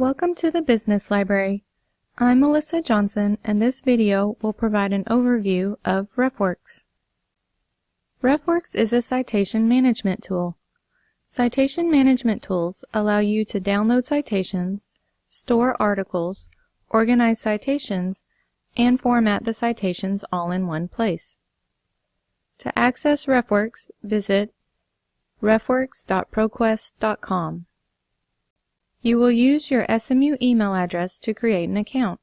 Welcome to the Business Library. I'm Melissa Johnson and this video will provide an overview of RefWorks. RefWorks is a citation management tool. Citation management tools allow you to download citations, store articles, organize citations, and format the citations all in one place. To access RefWorks, visit refworks.proquest.com. You will use your SMU email address to create an account.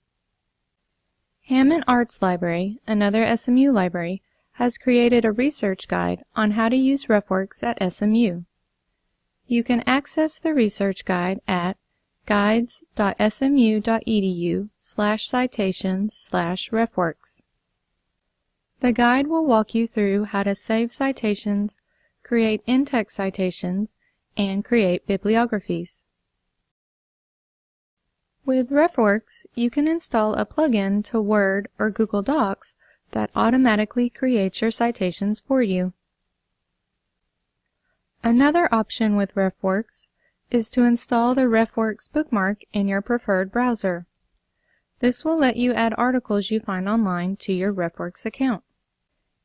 Hamon Arts Library, another SMU library, has created a research guide on how to use RefWorks at SMU. You can access the research guide at guides.smu.edu slash citations slash refworks. The guide will walk you through how to save citations, create in-text citations, and create bibliographies. With RefWorks, you can install a plugin to Word or Google Docs that automatically creates your citations for you. Another option with RefWorks is to install the RefWorks bookmark in your preferred browser. This will let you add articles you find online to your RefWorks account.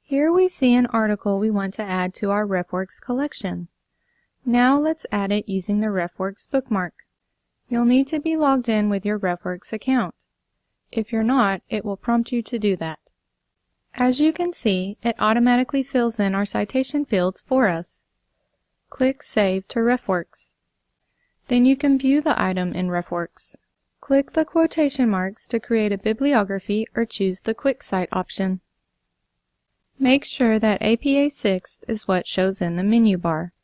Here we see an article we want to add to our RefWorks collection. Now let's add it using the RefWorks bookmark. You'll need to be logged in with your RefWorks account. If you're not, it will prompt you to do that. As you can see, it automatically fills in our citation fields for us. Click Save to RefWorks. Then you can view the item in RefWorks. Click the quotation marks to create a bibliography or choose the Quick Cite option. Make sure that APA 6th is what shows in the menu bar.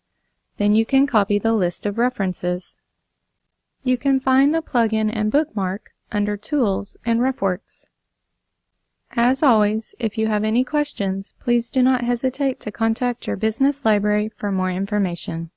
Then you can copy the list of references. You can find the plugin and bookmark under Tools in RefWorks. As always, if you have any questions, please do not hesitate to contact your business library for more information.